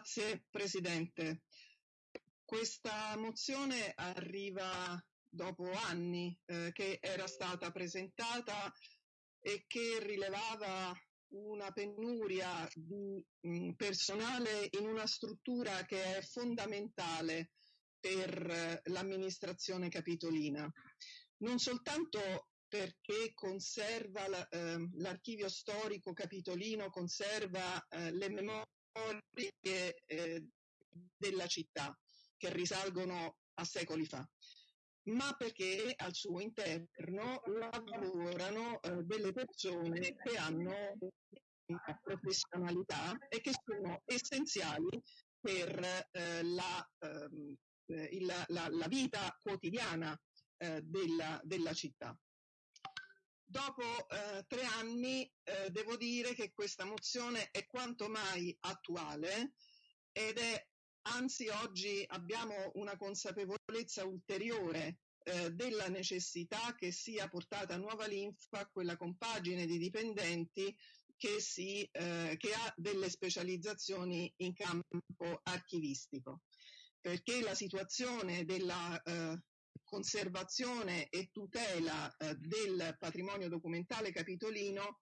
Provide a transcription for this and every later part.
Grazie Presidente. Questa mozione arriva dopo anni eh, che era stata presentata e che rilevava una penuria di mh, mm, personale in una struttura che è fondamentale per eh, l'amministrazione capitolina. Non soltanto perché conserva la, eh, l'archivio storico capitolino, conserva eh, le memorie eh, della città che risalgono a secoli fa, ma perché al suo interno lavorano eh, delle persone che hanno una professionalità e che sono essenziali per eh, la, ehm, eh, il, la, la, vita quotidiana eh, della, della, città. Dopo eh, tre anni eh, devo dire che questa mozione è quanto mai attuale ed è anzi oggi abbiamo una consapevolezza ulteriore eh, della necessità che sia portata nuova linfa quella compagine di dipendenti che, si, eh, che ha delle specializzazioni in campo archivistico, perché la situazione della eh, conservazione e tutela eh, del patrimonio documentale capitolino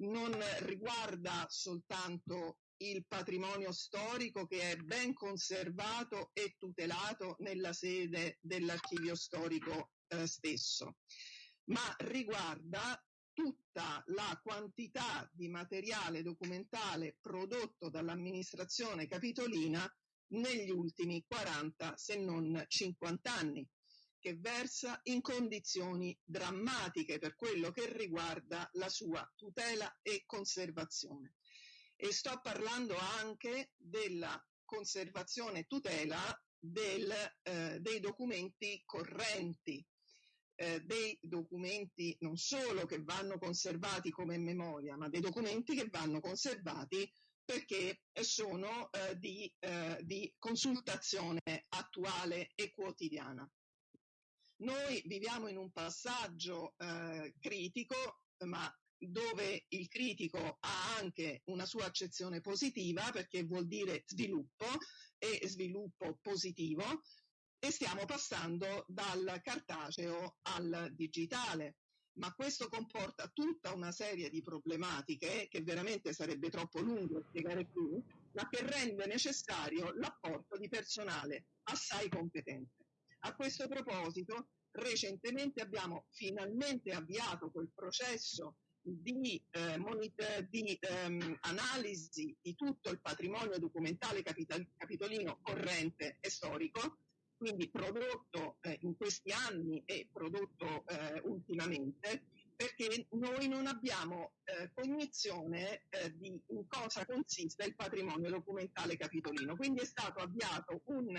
non riguarda soltanto il patrimonio storico che è ben conservato e tutelato nella sede dell'archivio storico eh, stesso, ma riguarda tutta la quantità di materiale documentale prodotto dall'amministrazione capitolina negli ultimi 40 se non 50 anni che versa in condizioni drammatiche per quello che riguarda la sua tutela e conservazione e sto parlando anche della conservazione e tutela del, eh, dei documenti correnti, eh, dei documenti non solo che vanno conservati come memoria, ma dei documenti che vanno conservati perché sono eh, di, eh, di consultazione attuale e quotidiana. Noi viviamo in un passaggio eh, critico, ma dove il critico ha anche una sua accezione positiva perché vuol dire sviluppo e sviluppo positivo e stiamo passando dal cartaceo al digitale. Ma questo comporta tutta una serie di problematiche che veramente sarebbe troppo lungo spiegare qui, ma che rende necessario l'apporto di personale assai competente. A questo proposito, recentemente abbiamo finalmente avviato quel processo di, eh, monitor, di ehm, analisi di tutto il patrimonio documentale capital- capitolino corrente e storico, quindi prodotto eh, in questi anni e prodotto eh, ultimamente, perché noi non abbiamo eh, cognizione eh, di in cosa consiste il patrimonio documentale capitolino. Quindi è stato avviato un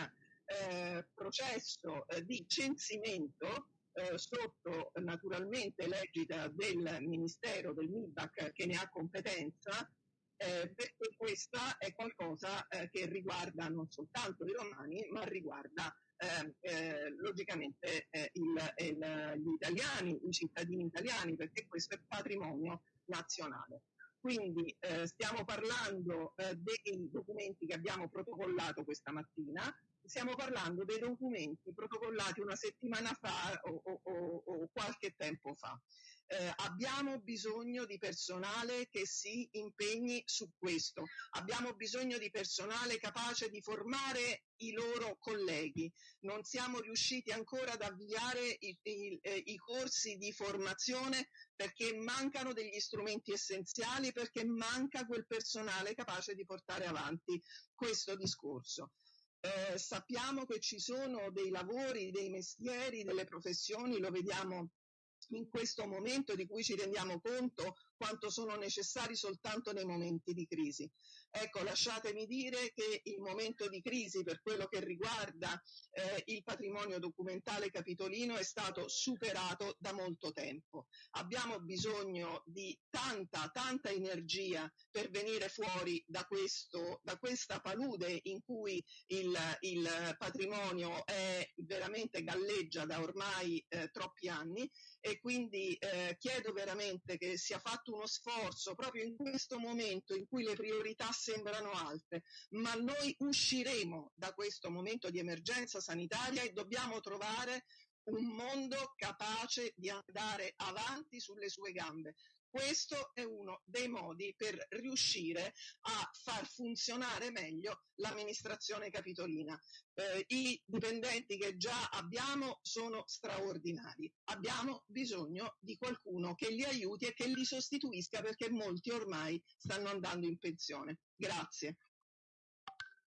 eh, processo di censimento eh, sotto naturalmente l'egida del Ministero del MIBAC che ne ha competenza, eh, perché questa è qualcosa eh, che riguarda non soltanto i romani, ma riguarda ehm, eh, logicamente eh, il, il, gli italiani, i cittadini italiani, perché questo è patrimonio nazionale. Quindi eh, stiamo parlando eh, dei documenti che abbiamo protocollato questa mattina, stiamo parlando dei documenti protocollati una settimana fa o, o, o, o qualche tempo fa. Eh, abbiamo bisogno di personale che si impegni su questo, abbiamo bisogno di personale capace di formare i loro colleghi. Non siamo riusciti ancora ad avviare i, i, eh, i corsi di formazione perché mancano degli strumenti essenziali, perché manca quel personale capace di portare avanti questo discorso. Eh, sappiamo che ci sono dei lavori, dei mestieri, delle professioni, lo vediamo in questo momento di cui ci rendiamo conto quanto sono necessari soltanto nei momenti di crisi. Ecco, lasciatemi dire che il momento di crisi per quello che riguarda eh, il patrimonio documentale capitolino è stato superato da molto tempo. Abbiamo bisogno di tanta, tanta energia per venire fuori da, questo, da questa palude in cui il, il patrimonio è veramente galleggia da ormai eh, troppi anni e quindi eh, chiedo veramente che sia fatto uno sforzo proprio in questo momento in cui le priorità sembrano alte, ma noi usciremo da questo momento di emergenza sanitaria e dobbiamo trovare un mondo capace di andare avanti sulle sue gambe. Questo è uno dei modi per riuscire a far funzionare meglio l'amministrazione capitolina. Eh, I dipendenti che già abbiamo sono straordinari. Abbiamo bisogno di qualcuno che li aiuti e che li sostituisca perché molti ormai stanno andando in pensione. Grazie.